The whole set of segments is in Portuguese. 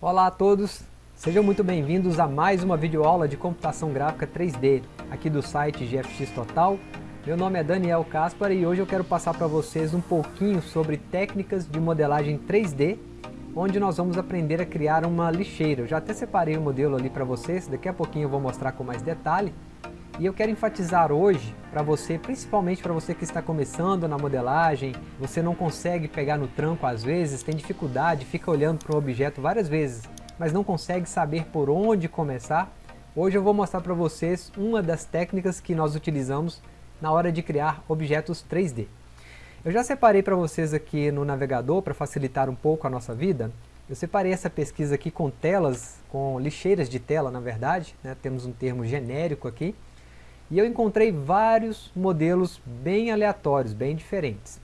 Olá a todos, sejam muito bem-vindos a mais uma videoaula de computação gráfica 3D aqui do site GFX Total. Meu nome é Daniel Caspar e hoje eu quero passar para vocês um pouquinho sobre técnicas de modelagem 3D onde nós vamos aprender a criar uma lixeira. Eu já até separei o modelo ali para vocês, daqui a pouquinho eu vou mostrar com mais detalhe. E eu quero enfatizar hoje para você, principalmente para você que está começando na modelagem, você não consegue pegar no tranco às vezes, tem dificuldade, fica olhando para o objeto várias vezes, mas não consegue saber por onde começar. Hoje eu vou mostrar para vocês uma das técnicas que nós utilizamos na hora de criar objetos 3D. Eu já separei para vocês aqui no navegador, para facilitar um pouco a nossa vida, eu separei essa pesquisa aqui com telas, com lixeiras de tela na verdade, né? temos um termo genérico aqui, e eu encontrei vários modelos bem aleatórios, bem diferentes.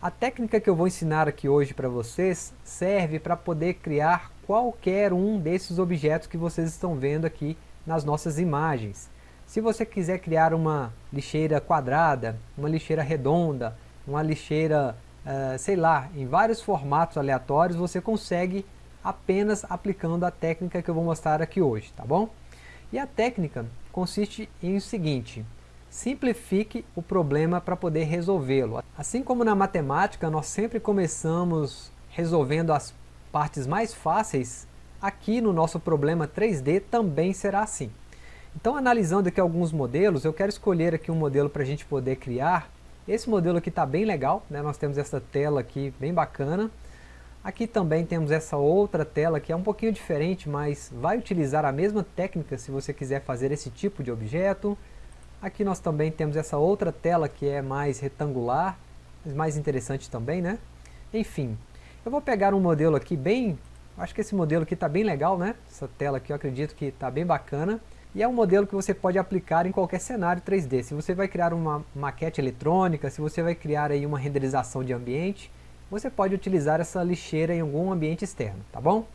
A técnica que eu vou ensinar aqui hoje para vocês serve para poder criar qualquer um desses objetos que vocês estão vendo aqui nas nossas imagens. Se você quiser criar uma lixeira quadrada, uma lixeira redonda, uma lixeira, uh, sei lá, em vários formatos aleatórios, você consegue apenas aplicando a técnica que eu vou mostrar aqui hoje, tá bom? E a técnica consiste em o seguinte, simplifique o problema para poder resolvê-lo. Assim como na matemática nós sempre começamos resolvendo as partes mais fáceis, aqui no nosso problema 3D também será assim. Então analisando aqui alguns modelos, eu quero escolher aqui um modelo para a gente poder criar. Esse modelo aqui está bem legal, né? nós temos essa tela aqui bem bacana. Aqui também temos essa outra tela que é um pouquinho diferente, mas vai utilizar a mesma técnica se você quiser fazer esse tipo de objeto. Aqui nós também temos essa outra tela que é mais retangular, mas mais interessante também, né? Enfim, eu vou pegar um modelo aqui bem... Acho que esse modelo aqui está bem legal, né? Essa tela aqui eu acredito que está bem bacana. E é um modelo que você pode aplicar em qualquer cenário 3D. Se você vai criar uma maquete eletrônica, se você vai criar aí uma renderização de ambiente, você pode utilizar essa lixeira em algum ambiente externo, tá bom?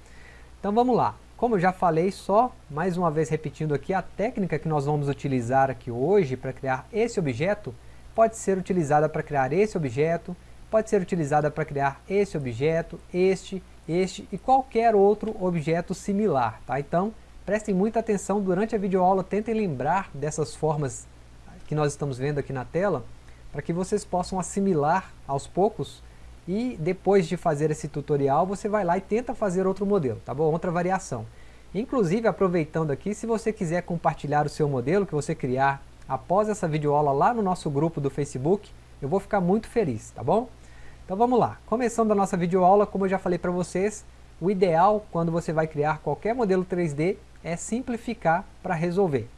Então vamos lá. Como eu já falei, só mais uma vez repetindo aqui, a técnica que nós vamos utilizar aqui hoje para criar esse objeto pode ser utilizada para criar esse objeto, pode ser utilizada para criar esse objeto, este, este e qualquer outro objeto similar, tá? Então, prestem muita atenção durante a videoaula, tentem lembrar dessas formas que nós estamos vendo aqui na tela, para que vocês possam assimilar aos poucos e depois de fazer esse tutorial você vai lá e tenta fazer outro modelo, tá bom? Outra variação. Inclusive aproveitando aqui, se você quiser compartilhar o seu modelo que você criar após essa videoaula lá no nosso grupo do Facebook, eu vou ficar muito feliz, tá bom? Então vamos lá, começando a nossa videoaula, como eu já falei para vocês, o ideal quando você vai criar qualquer modelo 3D é simplificar para resolver.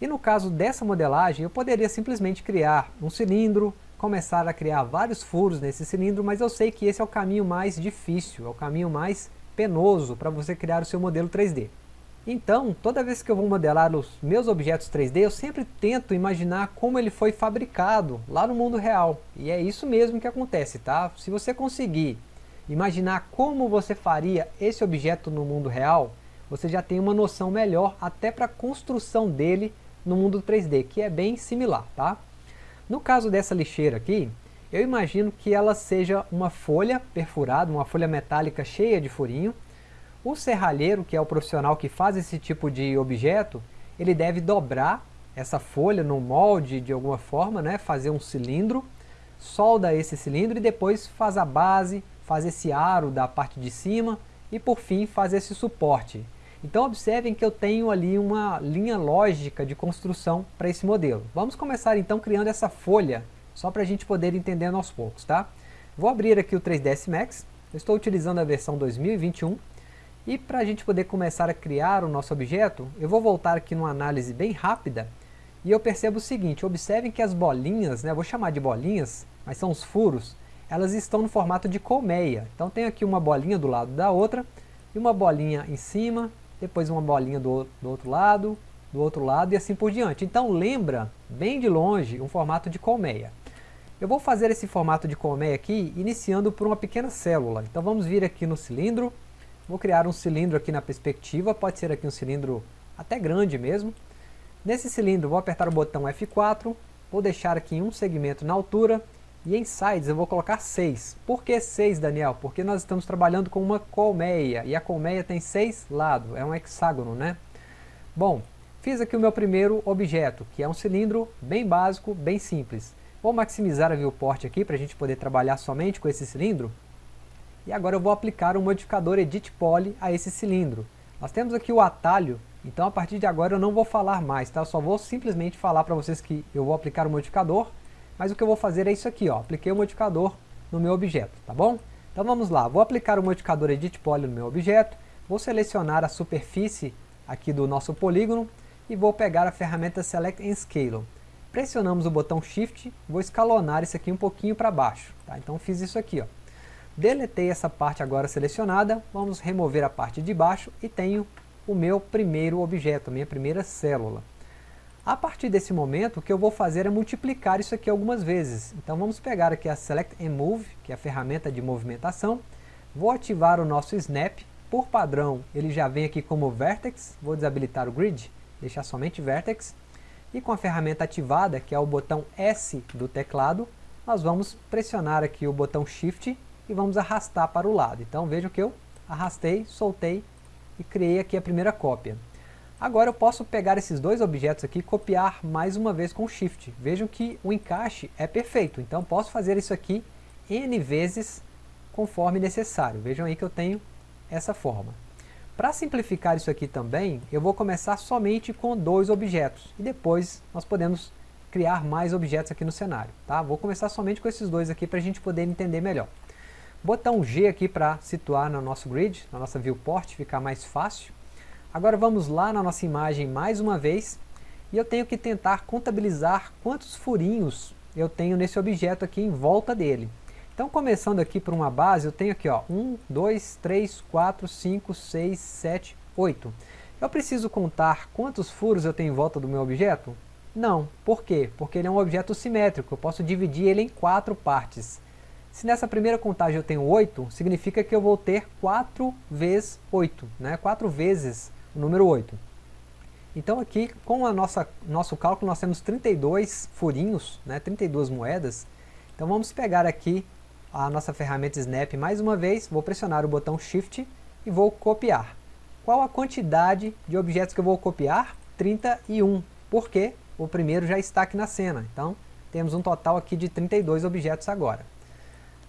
E no caso dessa modelagem, eu poderia simplesmente criar um cilindro, começar a criar vários furos nesse cilindro, mas eu sei que esse é o caminho mais difícil, é o caminho mais penoso para você criar o seu modelo 3D. Então, toda vez que eu vou modelar os meus objetos 3D, eu sempre tento imaginar como ele foi fabricado lá no mundo real. E é isso mesmo que acontece, tá? Se você conseguir imaginar como você faria esse objeto no mundo real, você já tem uma noção melhor até para a construção dele no mundo 3D, que é bem similar, tá? No caso dessa lixeira aqui, eu imagino que ela seja uma folha perfurada, uma folha metálica cheia de furinho. O serralheiro, que é o profissional que faz esse tipo de objeto, ele deve dobrar essa folha no molde de alguma forma, né, fazer um cilindro, solda esse cilindro e depois faz a base, faz esse aro da parte de cima e por fim faz esse suporte. Então observem que eu tenho ali uma linha lógica de construção para esse modelo. Vamos começar então criando essa folha, só para a gente poder entender aos poucos, tá? Vou abrir aqui o 3ds Max, eu estou utilizando a versão 2021, e para a gente poder começar a criar o nosso objeto, eu vou voltar aqui numa análise bem rápida, e eu percebo o seguinte, observem que as bolinhas, né, vou chamar de bolinhas, mas são os furos, elas estão no formato de colmeia. Então tem aqui uma bolinha do lado da outra, e uma bolinha em cima, depois uma bolinha do, do outro lado, do outro lado e assim por diante. Então lembra, bem de longe, um formato de colmeia. Eu vou fazer esse formato de colmeia aqui, iniciando por uma pequena célula. Então vamos vir aqui no cilindro, vou criar um cilindro aqui na perspectiva, pode ser aqui um cilindro até grande mesmo. Nesse cilindro vou apertar o botão F4, vou deixar aqui um segmento na altura, E em sides eu vou colocar 6. Por que 6, Daniel? Porque nós estamos trabalhando com uma colmeia, e a colmeia tem 6 lados, é um hexágono, né? Bom, fiz aqui o meu primeiro objeto, que é um cilindro bem básico, bem simples. Vou maximizar a viewport aqui para a gente poder trabalhar somente com esse cilindro. E agora eu vou aplicar o modificador Edit Poly a esse cilindro. Nós temos aqui o atalho, então a partir de agora eu não vou falar mais, tá? Eu só vou simplesmente falar para vocês que eu vou aplicar o modificador mas o que eu vou fazer é isso aqui, ó, apliquei o modificador no meu objeto, tá bom? Então vamos lá, vou aplicar o modificador Edit Poly no meu objeto, vou selecionar a superfície aqui do nosso polígono e vou pegar a ferramenta Select and Scale. Pressionamos o botão Shift, vou escalonar isso aqui um pouquinho para baixo, tá? Então fiz isso aqui, ó. Deletei essa parte agora selecionada, vamos remover a parte de baixo e tenho o meu primeiro objeto, a minha primeira célula. A partir desse momento, o que eu vou fazer é multiplicar isso aqui algumas vezes. Então vamos pegar aqui a Select and Move, que é a ferramenta de movimentação. Vou ativar o nosso Snap. Por padrão, ele já vem aqui como Vertex. Vou desabilitar o Grid, deixar somente Vertex. E com a ferramenta ativada, que é o botão S do teclado, nós vamos pressionar aqui o botão Shift e vamos arrastar para o lado. Então vejam que eu arrastei, soltei e criei aqui a primeira cópia. Agora eu posso pegar esses dois objetos aqui e copiar mais uma vez com Shift. Vejam que o encaixe é perfeito, então posso fazer isso aqui N vezes conforme necessário. Vejam aí que eu tenho essa forma. Para simplificar isso aqui também, eu vou começar somente com dois objetos. E depois nós podemos criar mais objetos aqui no cenário. Tá? Vou começar somente com esses dois aqui para a gente poder entender melhor. Botão G aqui para situar no nosso grid, na nossa viewport, ficar mais fácil. Agora vamos lá na nossa imagem mais uma vez, e eu tenho que tentar contabilizar quantos furinhos eu tenho nesse objeto aqui em volta dele. Então começando aqui por uma base, eu tenho aqui ó, 1, 2, 3, 4, 5, 6, 7, 8. Eu preciso contar quantos furos eu tenho em volta do meu objeto? Não. Por quê? Porque ele é um objeto simétrico, eu posso dividir ele em quatro partes. Se nessa primeira contagem eu tenho 8, significa que eu vou ter 4 vezes 8, né? 4 vezes o número 8. Então aqui, com o nosso cálculo, nós temos 32 furinhos, né, 32 moedas. Então vamos pegar aqui a nossa ferramenta Snap mais uma vez, vou pressionar o botão Shift e vou copiar. Qual a quantidade de objetos que eu vou copiar? 31, porque o primeiro já está aqui na cena. Então temos um total aqui de 32 objetos agora.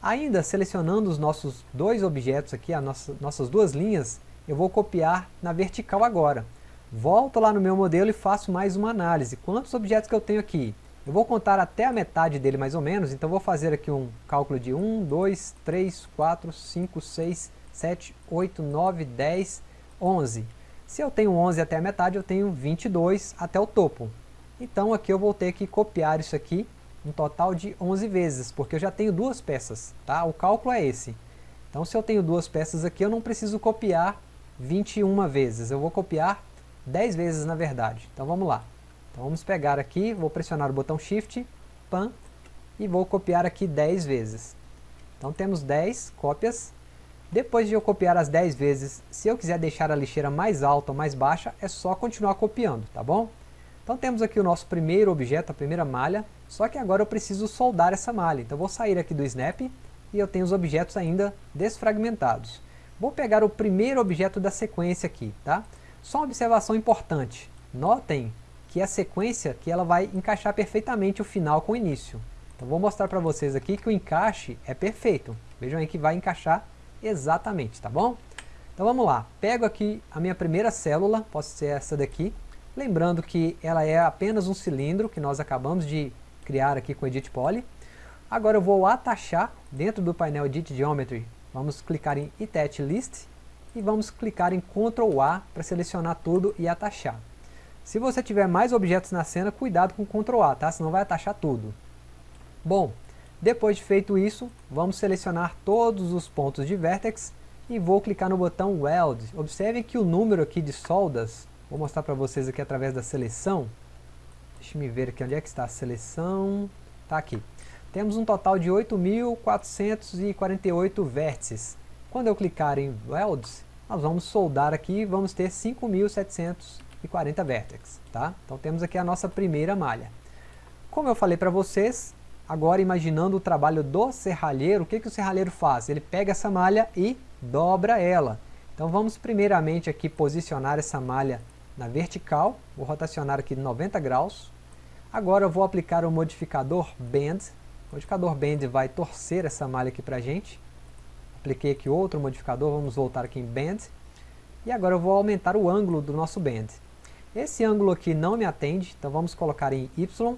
Ainda selecionando os nossos dois objetos aqui, as nossas, nossas duas linhas, eu vou copiar na vertical agora. Volto lá no meu modelo e faço mais uma análise. Quantos objetos que eu tenho aqui? Eu vou contar até a metade dele mais ou menos, então vou fazer aqui um cálculo de 1, 2, 3, 4, 5, 6, 7, 8, 9, 10, 11. Se eu tenho 11 até a metade, eu tenho 22 até o topo. Então aqui eu vou ter que copiar isso aqui um total de 11 vezes, porque eu já tenho duas peças, tá? O cálculo é esse. Então se eu tenho duas peças aqui, eu não preciso copiar 21 vezes. Eu vou copiar 10 vezes na verdade. Então vamos lá. Então vamos pegar aqui, vou pressionar o botão Shift, PAN, e vou copiar aqui 10 vezes. Então temos 10 cópias. Depois de eu copiar as 10 vezes, se eu quiser deixar a lixeira mais alta ou mais baixa, é só continuar copiando, tá bom? Então temos aqui o nosso primeiro objeto, a primeira malha, só que agora eu preciso soldar essa malha. Então vou sair aqui do Snap e eu tenho os objetos ainda desfragmentados. Vou pegar o primeiro objeto da sequência aqui, tá? Só uma observação importante. Notem que a sequência que ela vai encaixar perfeitamente o final com o início. Então vou mostrar para vocês aqui que o encaixe é perfeito. Vejam aí que vai encaixar exatamente, tá bom? Então vamos lá. Pego aqui a minha primeira célula, pode ser essa daqui. Lembrando que ela é apenas um cilindro que nós acabamos de criar aqui com o Edit Poly. Agora eu vou atachar dentro do painel Edit Geometry Vamos clicar em Itet List e vamos clicar em Ctrl A para selecionar tudo e atachar. Se você tiver mais objetos na cena, cuidado com Ctrl A, tá? senão vai atachar tudo. Bom, depois de feito isso, vamos selecionar todos os pontos de Vertex e vou clicar no botão Weld. Observe que o número aqui de soldas, vou mostrar para vocês aqui através da seleção. Deixa eu ver aqui onde é que está a seleção. Está aqui temos um total de 8.448 vértices. Quando eu clicar em Welds, nós vamos soldar aqui e vamos ter 5.740 vértices. Tá? Então temos aqui a nossa primeira malha. Como eu falei para vocês, agora imaginando o trabalho do serralheiro, o que, que o serralheiro faz? Ele pega essa malha e dobra ela. Então vamos primeiramente aqui posicionar essa malha na vertical, vou rotacionar aqui 90 graus. Agora eu vou aplicar o modificador Bend, o modificador Bend vai torcer essa malha aqui para a gente. Apliquei aqui outro modificador, vamos voltar aqui em Bend. E agora eu vou aumentar o ângulo do nosso Bend. Esse ângulo aqui não me atende, então vamos colocar em Y.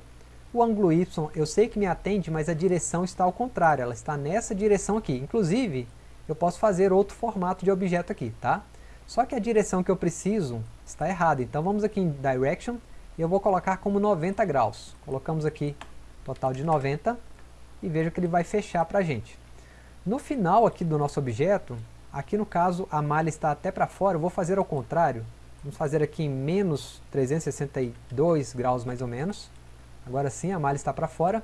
O ângulo Y eu sei que me atende, mas a direção está ao contrário, ela está nessa direção aqui. Inclusive, eu posso fazer outro formato de objeto aqui, tá? Só que a direção que eu preciso está errada, então vamos aqui em Direction e eu vou colocar como 90 graus. Colocamos aqui total de 90 e veja que ele vai fechar para a gente. No final aqui do nosso objeto, aqui no caso a malha está até para fora, eu vou fazer ao contrário. Vamos fazer aqui em menos 362 graus mais ou menos. Agora sim a malha está para fora.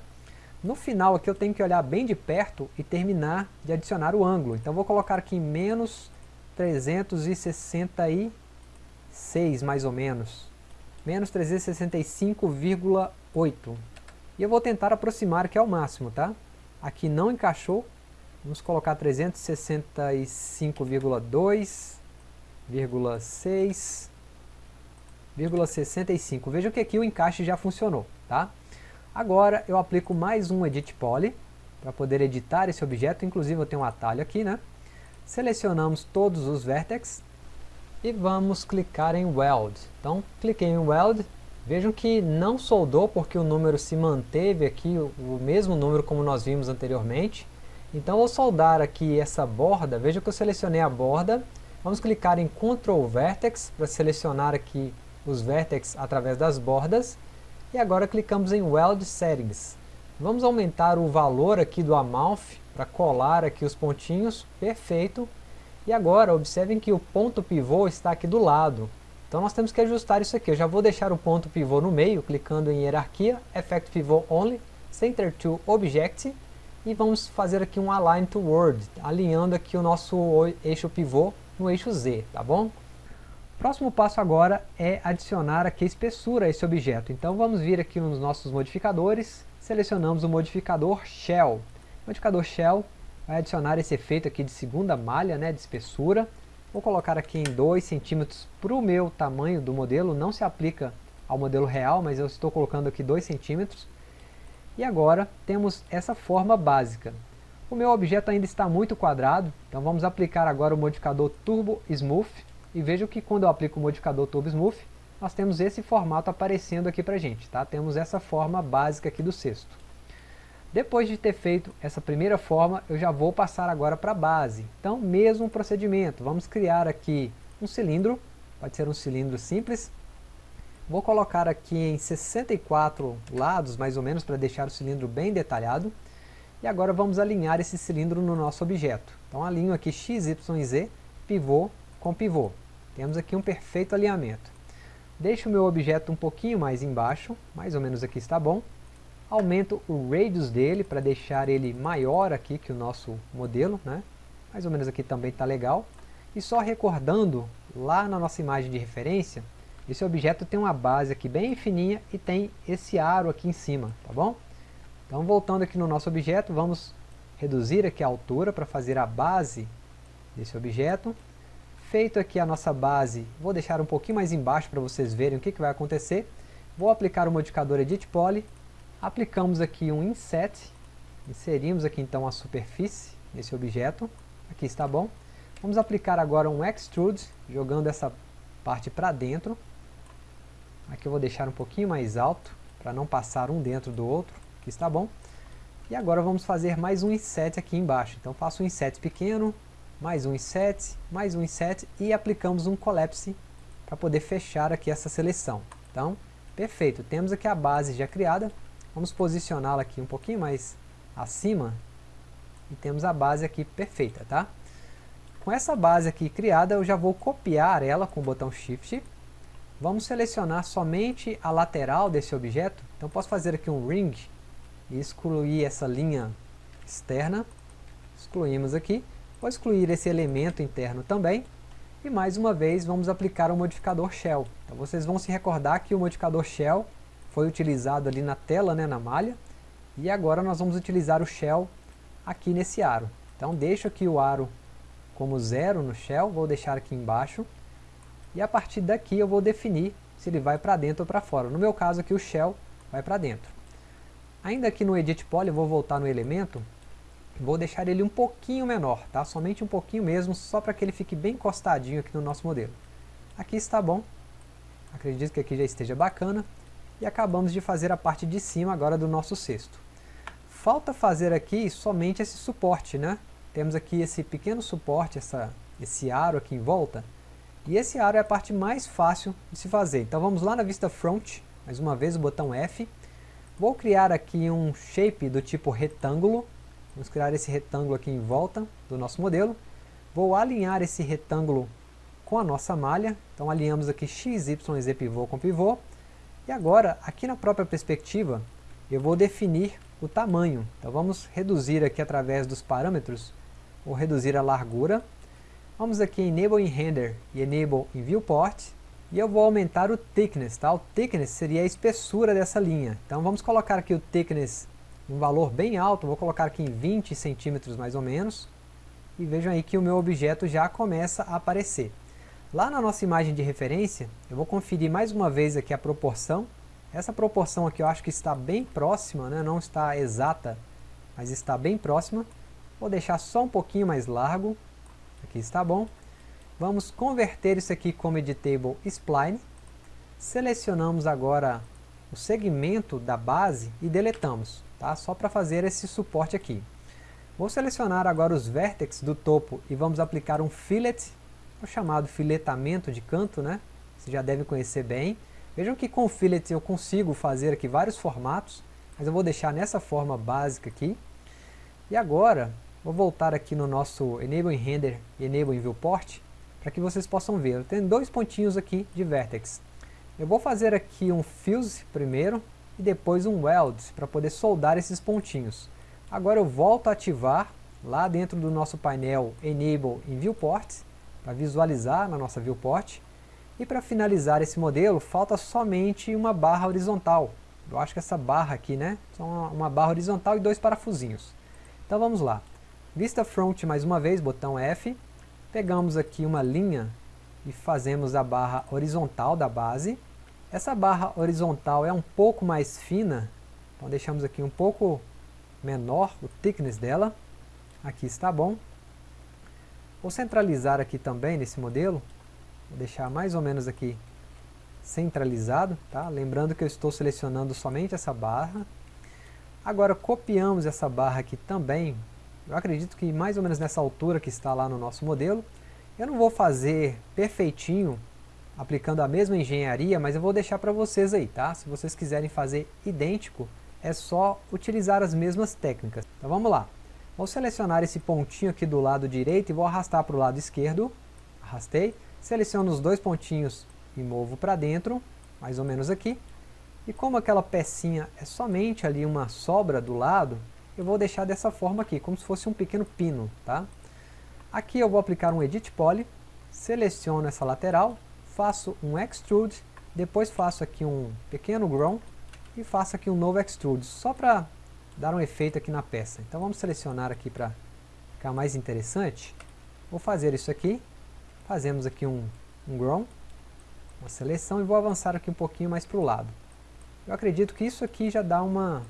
No final aqui eu tenho que olhar bem de perto e terminar de adicionar o ângulo. Então vou colocar aqui em menos 366 mais ou menos. Menos 365,8. E eu vou tentar aproximar aqui ao máximo, tá? Aqui não encaixou. Vamos colocar 365,2,6,65. Vejam que aqui o encaixe já funcionou, tá? Agora eu aplico mais um Edit Poly para poder editar esse objeto, inclusive eu tenho um atalho aqui, né? Selecionamos todos os vértices e vamos clicar em Weld. Então, cliquei em Weld, Vejam que não soldou porque o número se manteve aqui, o mesmo número como nós vimos anteriormente. Então vou soldar aqui essa borda, veja que eu selecionei a borda. Vamos clicar em Ctrl Vertex para selecionar aqui os vértices através das bordas. E agora clicamos em Weld Settings. Vamos aumentar o valor aqui do Amount para colar aqui os pontinhos, perfeito. E agora observem que o ponto pivô está aqui do lado. Então nós temos que ajustar isso aqui. Eu já vou deixar o ponto pivô no meio, clicando em hierarquia, Effect Pivot Only, Center to Object, e vamos fazer aqui um Align to Word, alinhando aqui o nosso eixo pivô no eixo Z, tá bom? Próximo passo agora é adicionar aqui a espessura a esse objeto. Então vamos vir aqui nos nossos modificadores, selecionamos o modificador Shell. O modificador Shell vai adicionar esse efeito aqui de segunda malha, né, de espessura, Vou colocar aqui em 2 centímetros para o meu tamanho do modelo, não se aplica ao modelo real, mas eu estou colocando aqui 2 centímetros. E agora temos essa forma básica. O meu objeto ainda está muito quadrado, então vamos aplicar agora o modificador Turbo Smooth. E veja que quando eu aplico o modificador Turbo Smooth, nós temos esse formato aparecendo aqui para gente. Tá? Temos essa forma básica aqui do cesto. Depois de ter feito essa primeira forma, eu já vou passar agora para a base. Então, mesmo procedimento, vamos criar aqui um cilindro, pode ser um cilindro simples. Vou colocar aqui em 64 lados, mais ou menos, para deixar o cilindro bem detalhado. E agora vamos alinhar esse cilindro no nosso objeto. Então alinho aqui x, y z, pivô com pivô. Temos aqui um perfeito alinhamento. Deixo o meu objeto um pouquinho mais embaixo, mais ou menos aqui está bom aumento o radius dele para deixar ele maior aqui que o nosso modelo, né? mais ou menos aqui também está legal. E só recordando, lá na nossa imagem de referência, esse objeto tem uma base aqui bem fininha e tem esse aro aqui em cima, tá bom? Então voltando aqui no nosso objeto, vamos reduzir aqui a altura para fazer a base desse objeto. Feito aqui a nossa base, vou deixar um pouquinho mais embaixo para vocês verem o que, que vai acontecer. Vou aplicar o modificador Edit Poly Aplicamos aqui um inset, inserimos aqui então a superfície nesse objeto, aqui está bom. Vamos aplicar agora um extrude, jogando essa parte para dentro. Aqui eu vou deixar um pouquinho mais alto, para não passar um dentro do outro, aqui está bom. E agora vamos fazer mais um inset aqui embaixo. Então faço um inset pequeno, mais um inset, mais um inset e aplicamos um collapse para poder fechar aqui essa seleção. Então, perfeito, temos aqui a base já criada, Vamos posicioná-la aqui um pouquinho mais acima e temos a base aqui perfeita, tá? Com essa base aqui criada, eu já vou copiar ela com o botão Shift. Vamos selecionar somente a lateral desse objeto. Então posso fazer aqui um Ring e excluir essa linha externa. Excluímos aqui. Vou excluir esse elemento interno também. E mais uma vez vamos aplicar o modificador Shell. Então vocês vão se recordar que o modificador Shell foi utilizado ali na tela, né, na malha. E agora nós vamos utilizar o shell aqui nesse aro. Então deixo aqui o aro como zero no shell, vou deixar aqui embaixo. E a partir daqui eu vou definir se ele vai para dentro ou para fora. No meu caso aqui o shell vai para dentro. Ainda aqui no Edit Poly eu vou voltar no elemento, vou deixar ele um pouquinho menor, tá? somente um pouquinho mesmo, só para que ele fique bem encostadinho aqui no nosso modelo. Aqui está bom, acredito que aqui já esteja bacana, e acabamos de fazer a parte de cima agora do nosso cesto. Falta fazer aqui somente esse suporte, né? Temos aqui esse pequeno suporte, essa, esse aro aqui em volta, e esse aro é a parte mais fácil de se fazer. Então vamos lá na vista front, mais uma vez o botão F. Vou criar aqui um shape do tipo retângulo. Vamos criar esse retângulo aqui em volta do nosso modelo. Vou alinhar esse retângulo com a nossa malha. Então alinhamos aqui x, y, z pivô com pivô. E agora, aqui na própria perspectiva, eu vou definir o tamanho. Então vamos reduzir aqui através dos parâmetros, vou reduzir a largura Vamos aqui em Enable in Render e Enable in Viewport. E eu vou aumentar o thickness, tá? O thickness seria a espessura dessa linha. Então vamos colocar aqui o thickness um valor bem alto, vou colocar aqui em 20 centímetros mais ou menos. E vejam aí que o meu objeto já começa a aparecer. Lá na nossa imagem de referência, eu vou conferir mais uma vez aqui a proporção. Essa proporção aqui eu acho que está bem próxima, né? não está exata, mas está bem próxima. Vou deixar só um pouquinho mais largo, Aqui está bom. Vamos converter isso aqui como editable spline. Selecionamos agora o segmento da base e deletamos, tá? Só para fazer esse suporte aqui. Vou selecionar agora os vértices do topo e vamos aplicar um fillet, o chamado filetamento de canto, né? Vocês já devem conhecer bem. Vejam que com o fillet eu consigo fazer aqui vários formatos, mas eu vou deixar nessa forma básica aqui. E agora Vou voltar aqui no nosso Enable Render e Enable Viewport, para que vocês possam ver. Eu tenho dois pontinhos aqui de Vertex. Eu vou fazer aqui um Fuse primeiro, e depois um Weld, para poder soldar esses pontinhos. Agora eu volto a ativar, lá dentro do nosso painel Enable in Viewport, para visualizar na nossa Viewport. E para finalizar esse modelo, falta somente uma barra horizontal. Eu acho que essa barra aqui, né? Só uma, uma barra horizontal e dois parafusinhos. Então vamos lá. Vista Front mais uma vez, botão F. Pegamos aqui uma linha e fazemos a barra horizontal da base. Essa barra horizontal é um pouco mais fina, então deixamos aqui um pouco menor o thickness dela. Aqui está bom. Vou centralizar aqui também nesse modelo, vou deixar mais ou menos aqui centralizado, tá? lembrando que eu estou selecionando somente essa barra. Agora copiamos essa barra aqui também eu acredito que mais ou menos nessa altura que está lá no nosso modelo. Eu não vou fazer perfeitinho, aplicando a mesma engenharia, mas eu vou deixar para vocês aí, tá? Se vocês quiserem fazer idêntico, é só utilizar as mesmas técnicas. Então vamos lá. Vou selecionar esse pontinho aqui do lado direito e vou arrastar para o lado esquerdo. Arrastei. Seleciono os dois pontinhos e movo para dentro, mais ou menos aqui. E como aquela pecinha é somente ali uma sobra do lado, eu vou deixar dessa forma aqui, como se fosse um pequeno pino, tá? Aqui eu vou aplicar um Edit Poly, seleciono essa lateral, faço um Extrude, depois faço aqui um pequeno Grown e faço aqui um novo Extrude, só para dar um efeito aqui na peça. Então vamos selecionar aqui para ficar mais interessante. Vou fazer isso aqui, fazemos aqui um, um Grown, uma seleção e vou avançar aqui um pouquinho mais para o lado. Eu acredito que isso aqui já dá uma,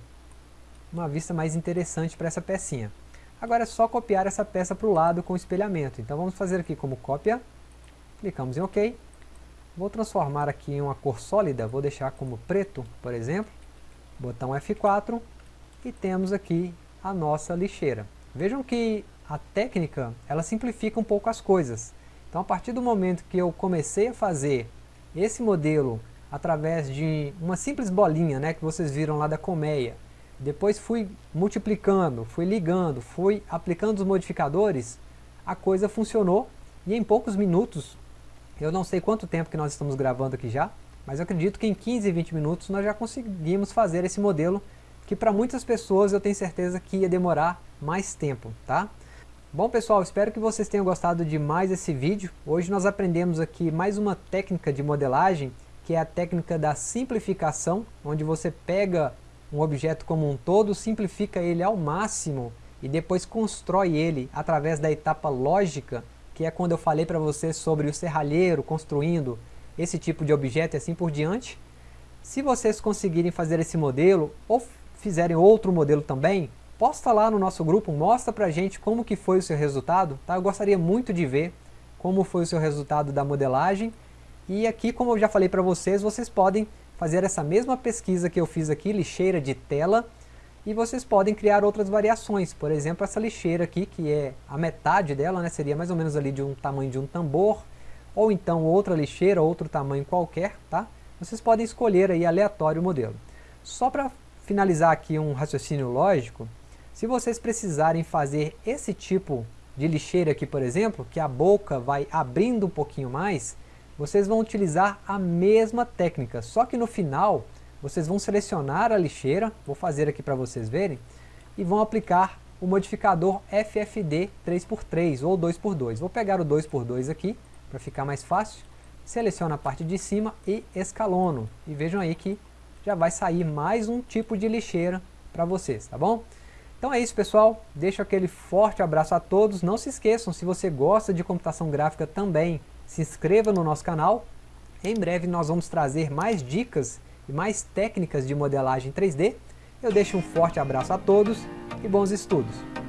uma vista mais interessante para essa pecinha. Agora é só copiar essa peça para o lado com o espelhamento. Então vamos fazer aqui como cópia, clicamos em OK. Vou transformar aqui em uma cor sólida, vou deixar como preto, por exemplo. Botão F4 e temos aqui a nossa lixeira. Vejam que a técnica, ela simplifica um pouco as coisas. Então a partir do momento que eu comecei a fazer esse modelo através de uma simples bolinha né, que vocês viram lá da colmeia, depois fui multiplicando, fui ligando, fui aplicando os modificadores, a coisa funcionou e em poucos minutos, eu não sei quanto tempo que nós estamos gravando aqui já, mas eu acredito que em 15, 20 minutos nós já conseguimos fazer esse modelo que para muitas pessoas eu tenho certeza que ia demorar mais tempo, tá? Bom pessoal, espero que vocês tenham gostado de mais esse vídeo. Hoje nós aprendemos aqui mais uma técnica de modelagem, que é a técnica da simplificação, onde você pega um objeto como um todo, simplifica ele ao máximo e depois constrói ele através da etapa lógica, que é quando eu falei para vocês sobre o serralheiro construindo esse tipo de objeto e assim por diante. Se vocês conseguirem fazer esse modelo, ou fizerem outro modelo também, posta lá no nosso grupo, mostra pra gente como que foi o seu resultado, tá? Eu gostaria muito de ver como foi o seu resultado da modelagem. E aqui, como eu já falei para vocês, vocês podem fazer essa mesma pesquisa que eu fiz aqui, lixeira de tela, e vocês podem criar outras variações, por exemplo, essa lixeira aqui, que é a metade dela, né, seria mais ou menos ali de um tamanho de um tambor, ou então outra lixeira, outro tamanho qualquer, tá? Vocês podem escolher aí aleatório o modelo. Só para finalizar aqui um raciocínio lógico, se vocês precisarem fazer esse tipo de lixeira aqui, por exemplo, que a boca vai abrindo um pouquinho mais, vocês vão utilizar a mesma técnica, só que no final vocês vão selecionar a lixeira, vou fazer aqui para vocês verem, e vão aplicar o modificador FFD 3x3 ou 2x2. Vou pegar o 2x2 aqui, para ficar mais fácil, seleciono a parte de cima e escalono. E vejam aí que já vai sair mais um tipo de lixeira para vocês, tá bom? Então é isso pessoal, deixo aquele forte abraço a todos, não se esqueçam, se você gosta de computação gráfica também, se inscreva no nosso canal, em breve nós vamos trazer mais dicas e mais técnicas de modelagem 3D. Eu deixo um forte abraço a todos e bons estudos!